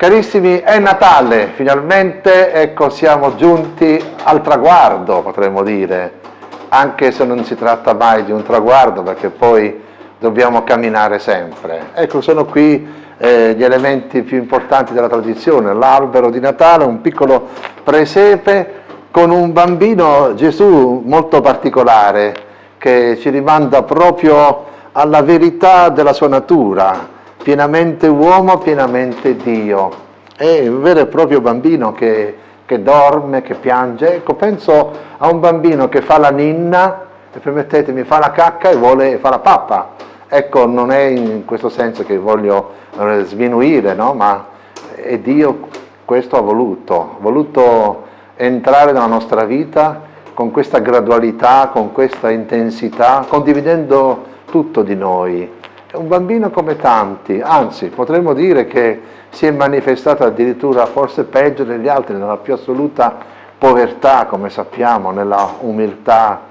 Carissimi, è Natale, finalmente ecco, siamo giunti al traguardo, potremmo dire, anche se non si tratta mai di un traguardo perché poi dobbiamo camminare sempre. Ecco, sono qui eh, gli elementi più importanti della tradizione, l'albero di Natale, un piccolo presepe con un bambino Gesù molto particolare che ci rimanda proprio alla verità della sua natura, pienamente uomo, pienamente Dio. È un vero e proprio bambino che, che dorme, che piange. Ecco, penso a un bambino che fa la ninna, e permettetemi, fa la cacca e vuole fa la pappa. Ecco, non è in questo senso che voglio eh, sminuire, no? ma è Dio questo ha voluto, ha voluto entrare nella nostra vita con questa gradualità, con questa intensità, condividendo tutto di noi, è un bambino come tanti, anzi potremmo dire che si è manifestato addirittura forse peggio degli altri, nella più assoluta povertà, come sappiamo, nella umiltà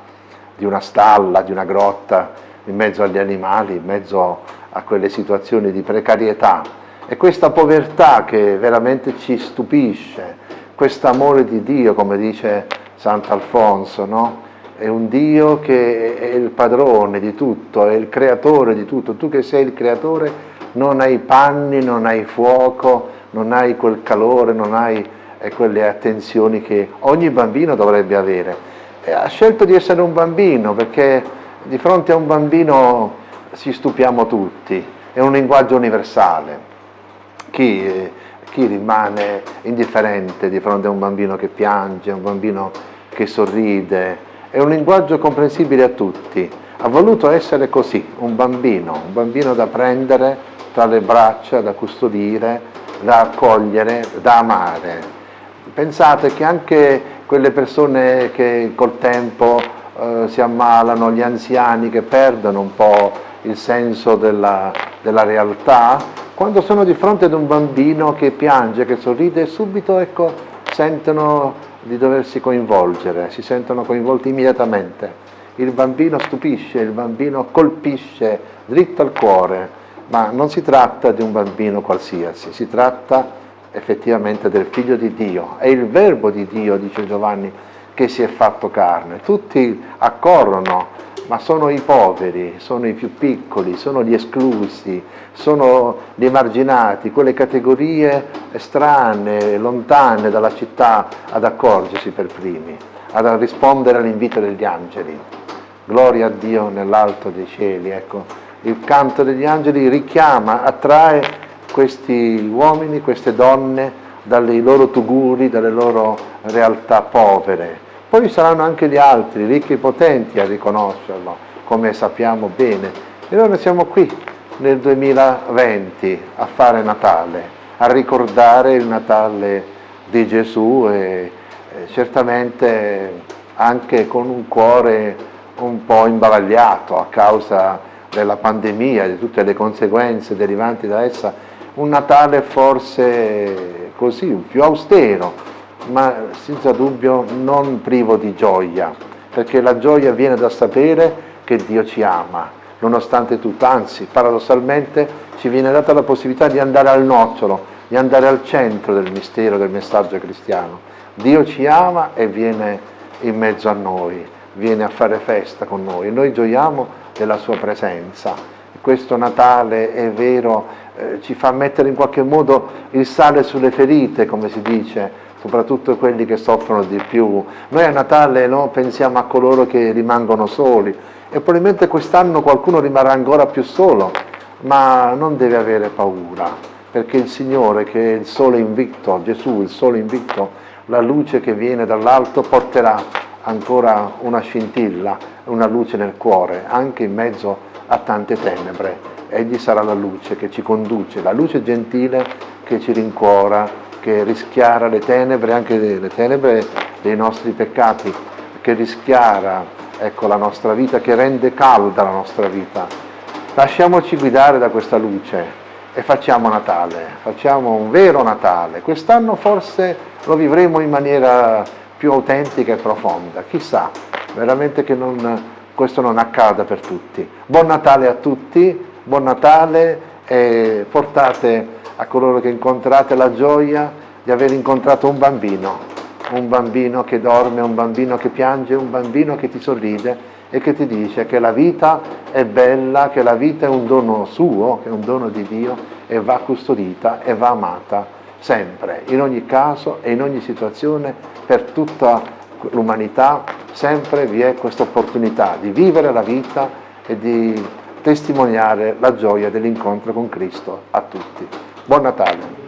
di una stalla, di una grotta, in mezzo agli animali, in mezzo a quelle situazioni di precarietà. E questa povertà che veramente ci stupisce, questo amore di Dio, come dice Sant'Alfonso, no? È un Dio che è il padrone di tutto, è il creatore di tutto. Tu che sei il creatore non hai panni, non hai fuoco, non hai quel calore, non hai eh, quelle attenzioni che ogni bambino dovrebbe avere. E ha scelto di essere un bambino perché di fronte a un bambino si stupiamo tutti, è un linguaggio universale. Chi, eh, chi rimane indifferente di fronte a un bambino che piange, a un bambino che sorride, è un linguaggio comprensibile a tutti. Ha voluto essere così, un bambino, un bambino da prendere tra le braccia, da custodire, da accogliere, da amare. Pensate che anche quelle persone che col tempo eh, si ammalano, gli anziani che perdono un po' il senso della, della realtà, quando sono di fronte ad un bambino che piange, che sorride, subito ecco, sentono di doversi coinvolgere, si sentono coinvolti immediatamente. Il bambino stupisce, il bambino colpisce dritto al cuore, ma non si tratta di un bambino qualsiasi, si tratta effettivamente del figlio di Dio, è il verbo di Dio, dice Giovanni, che si è fatto carne. Tutti accorrono ma sono i poveri, sono i più piccoli, sono gli esclusi, sono gli emarginati, quelle categorie strane, lontane dalla città ad accorgersi per primi, ad rispondere all'invito degli angeli. Gloria a Dio nell'alto dei cieli, ecco. Il canto degli angeli richiama, attrae questi uomini, queste donne dai loro tuguri, dalle loro realtà povere, poi saranno anche gli altri, ricchi e potenti, a riconoscerlo, come sappiamo bene. E noi siamo qui nel 2020 a fare Natale, a ricordare il Natale di Gesù e certamente anche con un cuore un po' imbavagliato a causa della pandemia, di tutte le conseguenze derivanti da essa, un Natale forse così, più austero, ma senza dubbio non privo di gioia, perché la gioia viene da sapere che Dio ci ama, nonostante tutto, anzi paradossalmente ci viene data la possibilità di andare al nocciolo, di andare al centro del mistero del messaggio cristiano. Dio ci ama e viene in mezzo a noi, viene a fare festa con noi e noi gioiamo della sua presenza. Questo Natale è vero, eh, ci fa mettere in qualche modo il sale sulle ferite, come si dice, soprattutto quelli che soffrono di più. Noi a Natale no, pensiamo a coloro che rimangono soli e probabilmente quest'anno qualcuno rimarrà ancora più solo, ma non deve avere paura, perché il Signore che è il sole invicto, Gesù il sole invicto, la luce che viene dall'alto porterà ancora una scintilla, una luce nel cuore, anche in mezzo a tante tenebre. Egli sarà la luce che ci conduce, la luce gentile che ci rincuora che rischiara le tenebre, anche le tenebre dei nostri peccati, che rischiara ecco, la nostra vita, che rende calda la nostra vita. Lasciamoci guidare da questa luce e facciamo Natale, facciamo un vero Natale. Quest'anno forse lo vivremo in maniera più autentica e profonda, chissà, veramente che non, questo non accada per tutti. Buon Natale a tutti, buon Natale e portate a coloro che incontrate la gioia di aver incontrato un bambino, un bambino che dorme, un bambino che piange, un bambino che ti sorride e che ti dice che la vita è bella, che la vita è un dono suo, che è un dono di Dio e va custodita e va amata sempre, in ogni caso e in ogni situazione, per tutta l'umanità, sempre vi è questa opportunità di vivere la vita e di testimoniare la gioia dell'incontro con Cristo a tutti. Buon Natale!